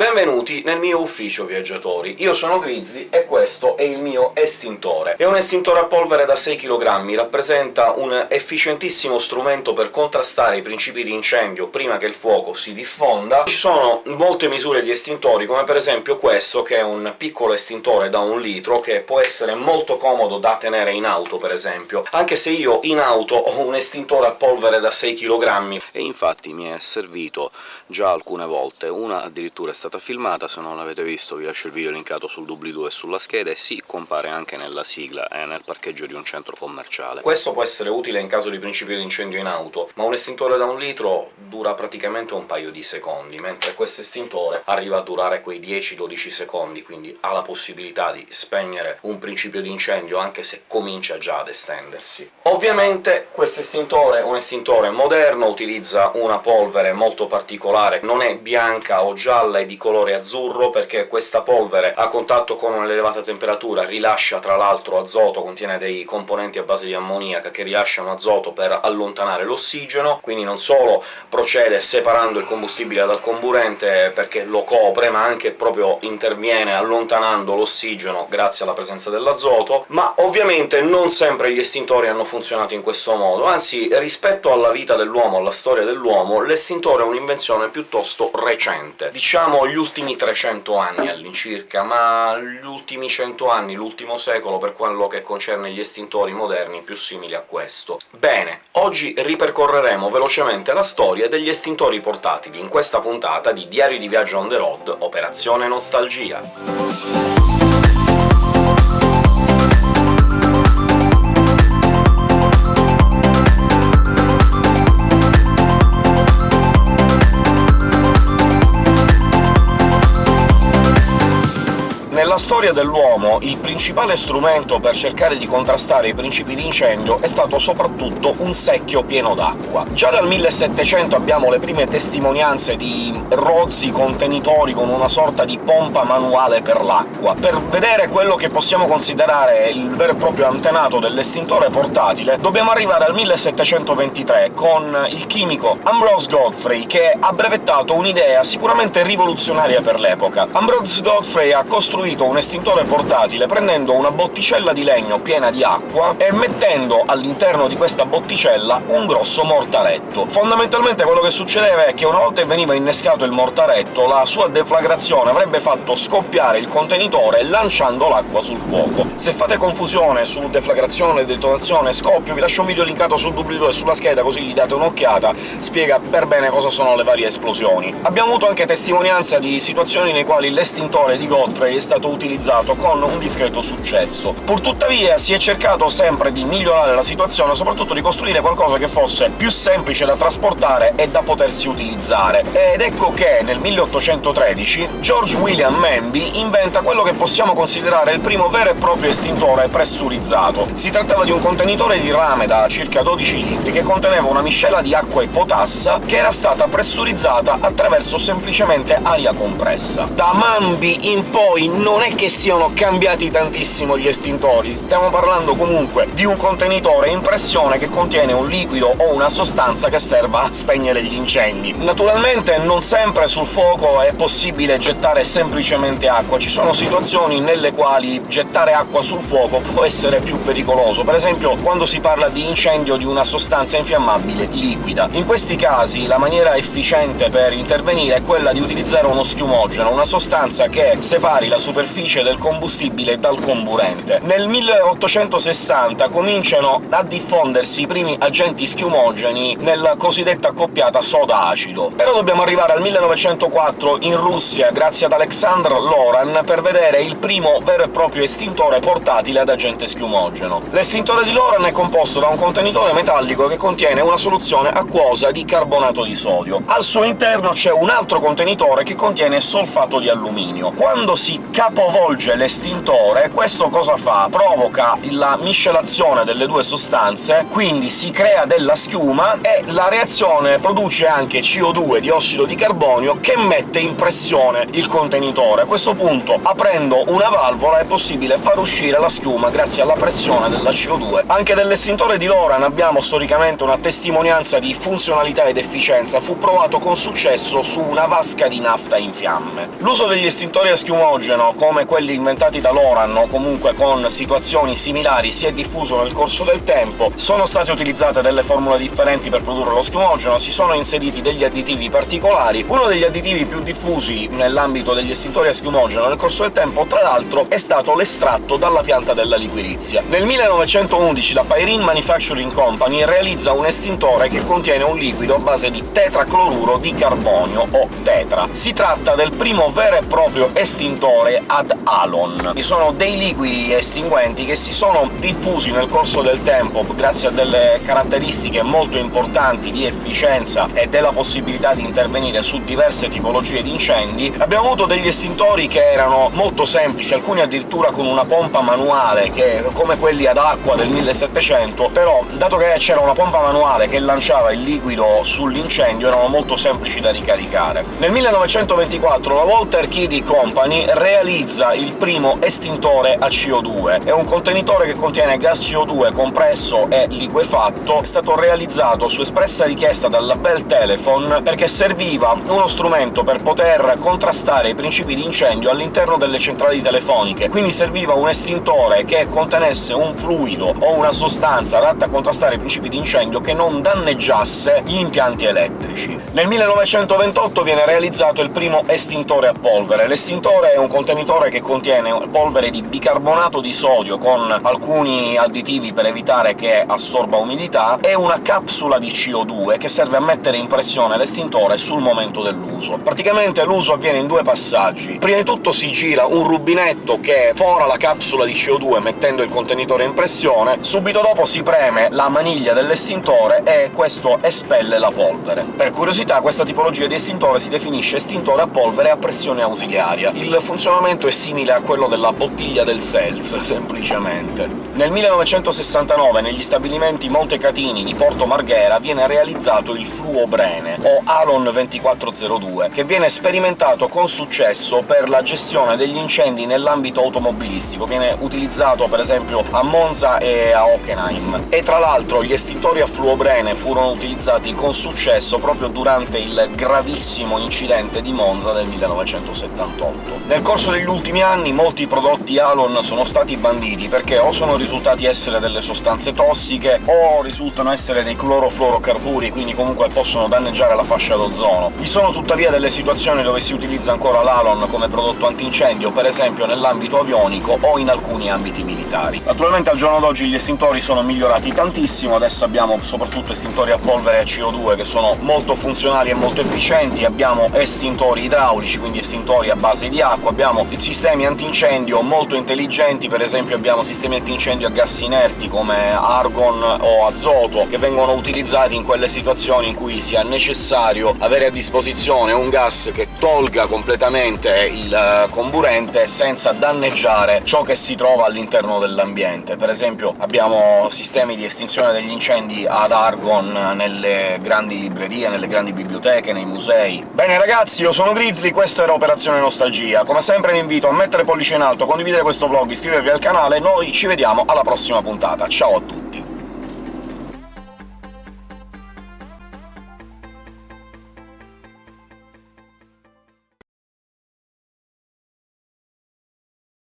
Benvenuti nel mio ufficio, viaggiatori. Io sono Grizzly e questo è il mio estintore. È un estintore a polvere da 6 kg, rappresenta un efficientissimo strumento per contrastare i principi di incendio prima che il fuoco si diffonda. Ci sono molte misure di estintori, come per esempio questo, che è un piccolo estintore da un litro, che può essere molto comodo da tenere in auto, per esempio, anche se io in auto ho un estintore a polvere da 6 kg, e infatti mi è servito già alcune volte. Una addirittura è stata stata filmata, se non l'avete visto vi lascio il video linkato sul doobly-doo e sulla scheda, e sì, compare anche nella sigla, è nel parcheggio di un centro commerciale. Questo può essere utile in caso di principio di incendio in auto, ma un estintore da un litro dura praticamente un paio di secondi, mentre questo estintore arriva a durare quei 10-12 secondi, quindi ha la possibilità di spegnere un principio di incendio anche se comincia già ad estendersi. Ovviamente questo estintore è un estintore moderno, utilizza una polvere molto particolare, non è bianca o gialla, è di colore azzurro, perché questa polvere a contatto con un'elevata temperatura rilascia tra l'altro azoto, contiene dei componenti a base di ammoniaca che rilasciano azoto per allontanare l'ossigeno, quindi non solo procede separando il combustibile dal comburente perché lo copre, ma anche proprio interviene allontanando l'ossigeno grazie alla presenza dell'azoto, ma ovviamente non sempre gli estintori hanno funzionato in questo modo, anzi rispetto alla vita dell'uomo, alla storia dell'uomo, l'estintore è un'invenzione piuttosto recente. Diciamo gli ultimi 300 anni all'incirca, ma gli ultimi 100 anni, l'ultimo secolo, per quello che concerne gli estintori moderni più simili a questo. Bene, oggi ripercorreremo velocemente la storia degli estintori portatili in questa puntata di Diario di viaggio on the road, Operazione Nostalgia. Storia dell'uomo il principale strumento per cercare di contrastare i principi di incendio è stato soprattutto un secchio pieno d'acqua. Già dal 1700 abbiamo le prime testimonianze di rozzi contenitori con una sorta di pompa manuale per l'acqua. Per vedere quello che possiamo considerare il vero e proprio antenato dell'estintore portatile dobbiamo arrivare al 1723, con il chimico Ambrose Godfrey, che ha brevettato un'idea sicuramente rivoluzionaria per l'epoca. Ambrose Godfrey ha costruito un estintore portatile prendendo una botticella di legno piena di acqua e mettendo all'interno di questa botticella un grosso mortaretto. Fondamentalmente quello che succedeva è che una volta veniva innescato il mortaretto, la sua deflagrazione avrebbe fatto scoppiare il contenitore lanciando l'acqua sul fuoco. Se fate confusione su deflagrazione, detonazione, scoppio, vi lascio un video linkato sul doobly-doo e sulla scheda, così gli date un'occhiata, spiega per bene cosa sono le varie esplosioni. Abbiamo avuto anche testimonianza di situazioni nei quali l'estintore di Godfrey è stato utilizzato con un discreto successo. Purtuttavia si è cercato sempre di migliorare la situazione, soprattutto di costruire qualcosa che fosse più semplice da trasportare e da potersi utilizzare. Ed ecco che nel 1813 George William Manby inventa quello che possiamo considerare il primo vero e proprio estintore pressurizzato. Si trattava di un contenitore di rame da circa 12 litri che conteneva una miscela di acqua e potassa che era stata pressurizzata attraverso semplicemente aria compressa. Da Manby in poi non è che siano cambiati tantissimo gli estintori, stiamo parlando comunque di un contenitore in pressione che contiene un liquido o una sostanza che serva a spegnere gli incendi. Naturalmente non sempre sul fuoco è possibile gettare semplicemente acqua, ci sono situazioni nelle quali gettare acqua sul fuoco può essere più pericoloso, per esempio quando si parla di incendio di una sostanza infiammabile liquida. In questi casi la maniera efficiente per intervenire è quella di utilizzare uno schiumogeno, una sostanza che separi la superficie superficie del combustibile dal comburente. Nel 1860 cominciano a diffondersi i primi agenti schiumogeni nella cosiddetta accoppiata soda-acido. Però dobbiamo arrivare al 1904 in Russia, grazie ad Alexandr Loran, per vedere il primo vero e proprio estintore portatile ad agente schiumogeno. L'estintore di Loran è composto da un contenitore metallico che contiene una soluzione acquosa di carbonato di sodio. Al suo interno c'è un altro contenitore che contiene solfato di alluminio. Quando si capo capovolge l'estintore, questo cosa fa? Provoca la miscelazione delle due sostanze, quindi si crea della schiuma, e la reazione produce anche CO2, diossido di carbonio, che mette in pressione il contenitore. A questo punto, aprendo una valvola, è possibile far uscire la schiuma grazie alla pressione della CO2. Anche dell'estintore di Loran abbiamo storicamente una testimonianza di funzionalità ed efficienza. Fu provato con successo su una vasca di nafta in fiamme. L'uso degli estintori a schiumogeno, come quelli inventati da Loran, o comunque con situazioni similari, si è diffuso nel corso del tempo. Sono state utilizzate delle formule differenti per produrre lo schiumogeno, si sono inseriti degli additivi particolari. Uno degli additivi più diffusi nell'ambito degli estintori a schiumogeno nel corso del tempo, tra l'altro, è stato l'estratto dalla pianta della liquirizia. Nel 1911 la Pyrene Manufacturing Company realizza un estintore che contiene un liquido a base di tetracloruro di carbonio, o tetra. Si tratta del primo vero e proprio estintore ad halon. Ci sono dei liquidi estinguenti che si sono diffusi nel corso del tempo grazie a delle caratteristiche molto importanti di efficienza e della possibilità di intervenire su diverse tipologie di incendi. Abbiamo avuto degli estintori che erano molto semplici, alcuni addirittura con una pompa manuale, che come quelli ad acqua del 1700, però dato che c'era una pompa manuale che lanciava il liquido sull'incendio erano molto semplici da ricaricare. Nel 1924 la Walter Kiddy Company realizza il primo estintore a CO2. È un contenitore che contiene gas CO2 compresso e liquefatto, è stato realizzato su espressa richiesta dalla Bell Telephone perché serviva uno strumento per poter contrastare i principi di incendio all'interno delle centrali telefoniche, quindi serviva un estintore che contenesse un fluido o una sostanza adatta a contrastare i principi di incendio che non danneggiasse gli impianti elettrici. Nel 1928 viene realizzato il primo estintore a polvere. L'estintore è un contenitore che contiene polvere di bicarbonato di sodio con alcuni additivi per evitare che assorba umidità, e una capsula di CO2 che serve a mettere in pressione l'estintore sul momento dell'uso. Praticamente l'uso avviene in due passaggi. Prima di tutto si gira un rubinetto che fora la capsula di CO2 mettendo il contenitore in pressione, subito dopo si preme la maniglia dell'estintore e questo espelle la polvere. Per curiosità, questa tipologia di estintore si definisce estintore a polvere a pressione ausiliaria. Il funzionamento è simile a quello della bottiglia del Seltz, semplicemente. Nel 1969 negli stabilimenti Montecatini di Porto Marghera viene realizzato il fluobrene, o Alon 2402, che viene sperimentato con successo per la gestione degli incendi nell'ambito automobilistico. Viene utilizzato per esempio a Monza e a Hockenheim. E tra l'altro gli estintori a fluobrene furono utilizzati con successo proprio durante il gravissimo incidente di Monza del 1978. Nel corso degli ultimi anni molti prodotti Alon sono stati banditi perché o sono risultati essere delle sostanze tossiche o risultano essere dei clorofluorocarburi, quindi comunque possono danneggiare la fascia d'ozono. Vi sono tuttavia delle situazioni dove si utilizza ancora l'Alon come prodotto antincendio, per esempio nell'ambito avionico o in alcuni ambiti militari. Naturalmente al giorno d'oggi gli estintori sono migliorati tantissimo, adesso abbiamo soprattutto estintori a polvere e a CO2 che sono molto funzionali e molto efficienti, abbiamo estintori idraulici, quindi estintori a base di acqua, abbiamo sistemi antincendio molto intelligenti, per esempio abbiamo sistemi antincendio a gas inerti come argon o azoto, che vengono utilizzati in quelle situazioni in cui sia necessario avere a disposizione un gas che tolga completamente il eh, comburente senza danneggiare ciò che si trova all'interno dell'ambiente. Per esempio abbiamo sistemi di estinzione degli incendi ad argon nelle grandi librerie, nelle grandi biblioteche, nei musei. Bene ragazzi, io sono Grizzly, questo era Operazione Nostalgia. Come sempre vi invito a mettere pollice in alto, condividere questo vlog, iscrivervi al canale, noi ci vediamo alla prossima puntata. Ciao a tutti!